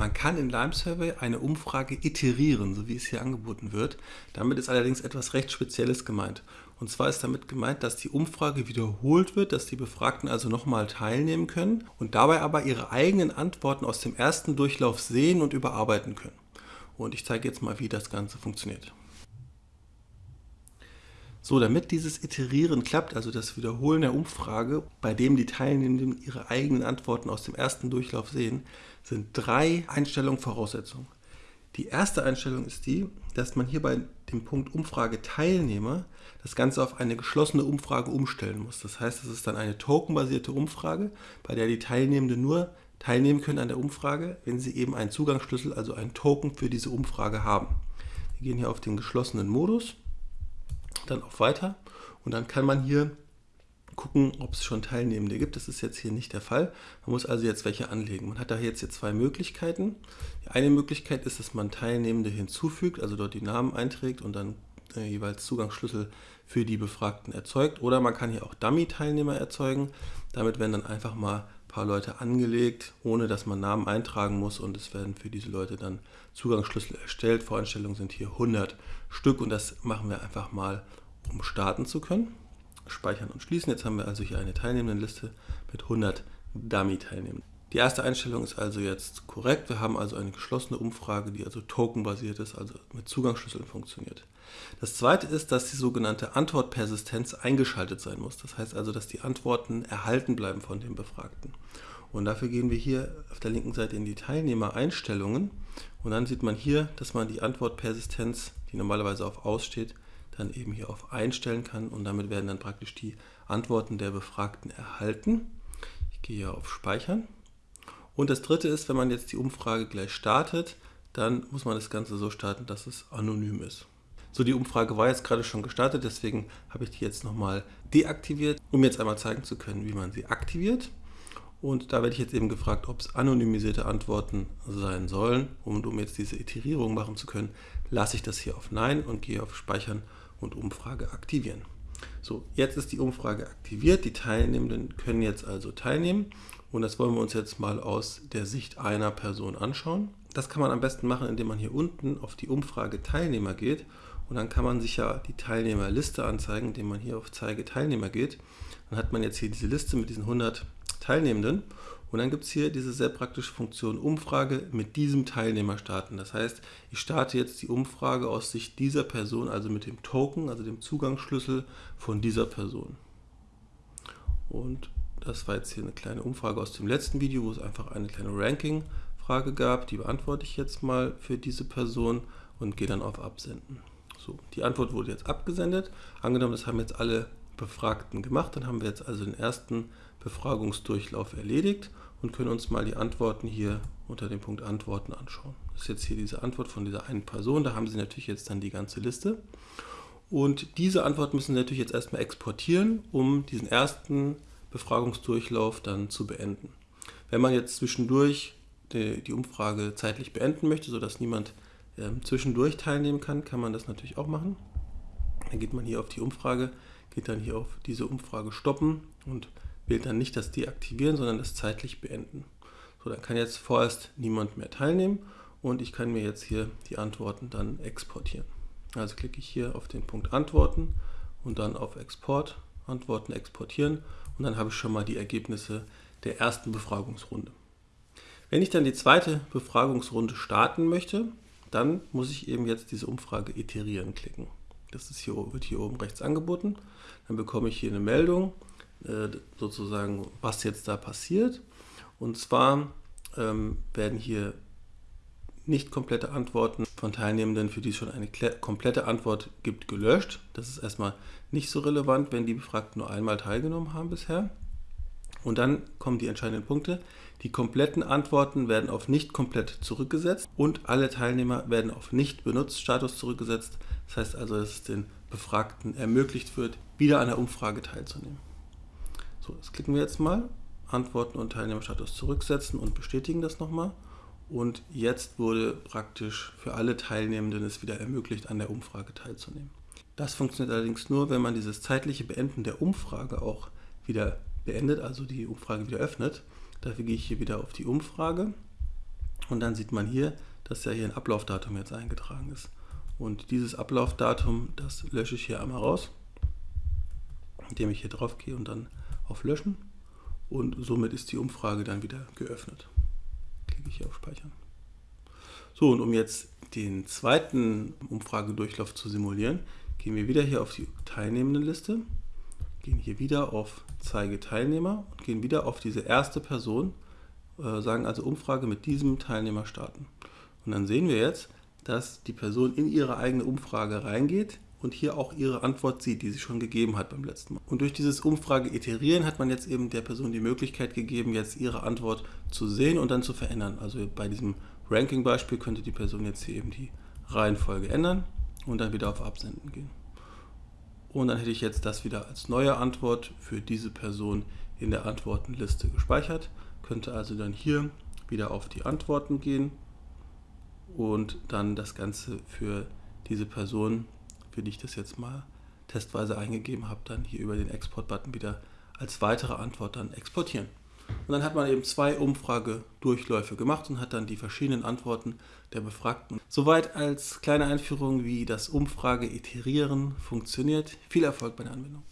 Man kann in Lime Survey eine Umfrage iterieren, so wie es hier angeboten wird. Damit ist allerdings etwas recht Spezielles gemeint. Und zwar ist damit gemeint, dass die Umfrage wiederholt wird, dass die Befragten also nochmal teilnehmen können und dabei aber ihre eigenen Antworten aus dem ersten Durchlauf sehen und überarbeiten können. Und ich zeige jetzt mal, wie das Ganze funktioniert. So, damit dieses Iterieren klappt, also das Wiederholen der Umfrage, bei dem die Teilnehmenden ihre eigenen Antworten aus dem ersten Durchlauf sehen, sind drei Einstellungen Voraussetzungen. Die erste Einstellung ist die, dass man hier bei dem Punkt Umfrage Teilnehmer das Ganze auf eine geschlossene Umfrage umstellen muss. Das heißt, es ist dann eine tokenbasierte Umfrage, bei der die Teilnehmenden nur teilnehmen können an der Umfrage, wenn sie eben einen Zugangsschlüssel, also einen Token für diese Umfrage haben. Wir gehen hier auf den geschlossenen Modus dann auf Weiter und dann kann man hier gucken, ob es schon Teilnehmende gibt. Das ist jetzt hier nicht der Fall. Man muss also jetzt welche anlegen. Man hat da jetzt hier zwei Möglichkeiten. Die eine Möglichkeit ist, dass man Teilnehmende hinzufügt, also dort die Namen einträgt und dann äh, jeweils Zugangsschlüssel für die Befragten erzeugt. Oder man kann hier auch Dummy-Teilnehmer erzeugen. Damit werden dann einfach mal paar Leute angelegt, ohne dass man Namen eintragen muss und es werden für diese Leute dann Zugangsschlüssel erstellt. Voreinstellungen sind hier 100 Stück und das machen wir einfach mal, um starten zu können. Speichern und schließen. Jetzt haben wir also hier eine Teilnehmendenliste mit 100 Dummy-Teilnehmenden. Die erste Einstellung ist also jetzt korrekt. Wir haben also eine geschlossene Umfrage, die also tokenbasiert ist, also mit Zugangsschlüsseln funktioniert. Das zweite ist, dass die sogenannte Antwortpersistenz eingeschaltet sein muss. Das heißt also, dass die Antworten erhalten bleiben von dem Befragten. Und dafür gehen wir hier auf der linken Seite in die Teilnehmereinstellungen und dann sieht man hier, dass man die Antwortpersistenz, die normalerweise auf Aus steht, dann eben hier auf Einstellen kann und damit werden dann praktisch die Antworten der Befragten erhalten. Ich gehe hier auf Speichern. Und das dritte ist, wenn man jetzt die Umfrage gleich startet, dann muss man das Ganze so starten, dass es anonym ist. So, die Umfrage war jetzt gerade schon gestartet, deswegen habe ich die jetzt nochmal deaktiviert, um jetzt einmal zeigen zu können, wie man sie aktiviert. Und da werde ich jetzt eben gefragt, ob es anonymisierte Antworten sein sollen. Und um jetzt diese Iterierung machen zu können, lasse ich das hier auf Nein und gehe auf Speichern und Umfrage aktivieren. So, jetzt ist die Umfrage aktiviert. Die Teilnehmenden können jetzt also teilnehmen. Und das wollen wir uns jetzt mal aus der Sicht einer Person anschauen. Das kann man am besten machen, indem man hier unten auf die Umfrage Teilnehmer geht. Und dann kann man sich ja die Teilnehmerliste anzeigen, indem man hier auf Zeige Teilnehmer geht. Dann hat man jetzt hier diese Liste mit diesen 100 Teilnehmenden. Und dann gibt es hier diese sehr praktische Funktion Umfrage mit diesem Teilnehmer starten. Das heißt, ich starte jetzt die Umfrage aus Sicht dieser Person, also mit dem Token, also dem Zugangsschlüssel von dieser Person. Und das war jetzt hier eine kleine Umfrage aus dem letzten Video, wo es einfach eine kleine Ranking-Frage gab. Die beantworte ich jetzt mal für diese Person und gehe dann auf Absenden. So, die Antwort wurde jetzt abgesendet. Angenommen, das haben jetzt alle Befragten gemacht. Dann haben wir jetzt also den ersten Befragungsdurchlauf erledigt und können uns mal die Antworten hier unter dem Punkt Antworten anschauen. Das ist jetzt hier diese Antwort von dieser einen Person. Da haben Sie natürlich jetzt dann die ganze Liste. Und diese Antwort müssen Sie natürlich jetzt erstmal exportieren, um diesen ersten Befragungsdurchlauf dann zu beenden. Wenn man jetzt zwischendurch die, die Umfrage zeitlich beenden möchte, sodass niemand äh, zwischendurch teilnehmen kann, kann man das natürlich auch machen. Dann geht man hier auf die Umfrage geht dann hier auf diese Umfrage stoppen und wählt dann nicht das Deaktivieren, sondern das zeitlich beenden. So, dann kann jetzt vorerst niemand mehr teilnehmen und ich kann mir jetzt hier die Antworten dann exportieren. Also klicke ich hier auf den Punkt Antworten und dann auf Export, Antworten exportieren und dann habe ich schon mal die Ergebnisse der ersten Befragungsrunde. Wenn ich dann die zweite Befragungsrunde starten möchte, dann muss ich eben jetzt diese Umfrage iterieren klicken. Das ist hier, wird hier oben rechts angeboten. Dann bekomme ich hier eine Meldung, äh, sozusagen, was jetzt da passiert. Und zwar ähm, werden hier nicht komplette Antworten von Teilnehmenden, für die es schon eine komplette Antwort gibt, gelöscht. Das ist erstmal nicht so relevant, wenn die Befragten nur einmal teilgenommen haben bisher. Und dann kommen die entscheidenden Punkte. Die kompletten Antworten werden auf nicht komplett zurückgesetzt und alle Teilnehmer werden auf nicht benutzt Status zurückgesetzt. Das heißt also, dass es den Befragten ermöglicht wird, wieder an der Umfrage teilzunehmen. So, das klicken wir jetzt mal. Antworten und Teilnehmerstatus zurücksetzen und bestätigen das nochmal. Und jetzt wurde praktisch für alle Teilnehmenden es wieder ermöglicht, an der Umfrage teilzunehmen. Das funktioniert allerdings nur, wenn man dieses zeitliche Beenden der Umfrage auch wieder beendet, also die Umfrage wieder öffnet. Dafür gehe ich hier wieder auf die Umfrage Und dann sieht man hier, dass ja hier ein Ablaufdatum jetzt eingetragen ist. Und dieses Ablaufdatum, das lösche ich hier einmal raus, indem ich hier drauf gehe und dann auf Löschen. Und somit ist die Umfrage dann wieder geöffnet. Klicke ich hier auf Speichern. So, und um jetzt den zweiten Umfragedurchlauf zu simulieren, gehen wir wieder hier auf die Teilnehmendenliste, gehen hier wieder auf Zeige Teilnehmer und gehen wieder auf diese erste Person, äh, sagen also Umfrage mit diesem Teilnehmer starten. Und dann sehen wir jetzt, dass die Person in ihre eigene Umfrage reingeht und hier auch ihre Antwort sieht, die sie schon gegeben hat beim letzten Mal. Und durch dieses Umfrage iterieren hat man jetzt eben der Person die Möglichkeit gegeben, jetzt ihre Antwort zu sehen und dann zu verändern. Also bei diesem Ranking-Beispiel könnte die Person jetzt hier eben die Reihenfolge ändern und dann wieder auf Absenden gehen. Und dann hätte ich jetzt das wieder als neue Antwort für diese Person in der Antwortenliste gespeichert. Könnte also dann hier wieder auf die Antworten gehen und dann das Ganze für diese Person, für die ich das jetzt mal testweise eingegeben habe, dann hier über den Export-Button wieder als weitere Antwort dann exportieren. Und dann hat man eben zwei Umfragedurchläufe gemacht und hat dann die verschiedenen Antworten der Befragten. Soweit als kleine Einführung, wie das Umfrage-Iterieren funktioniert. Viel Erfolg bei der Anwendung.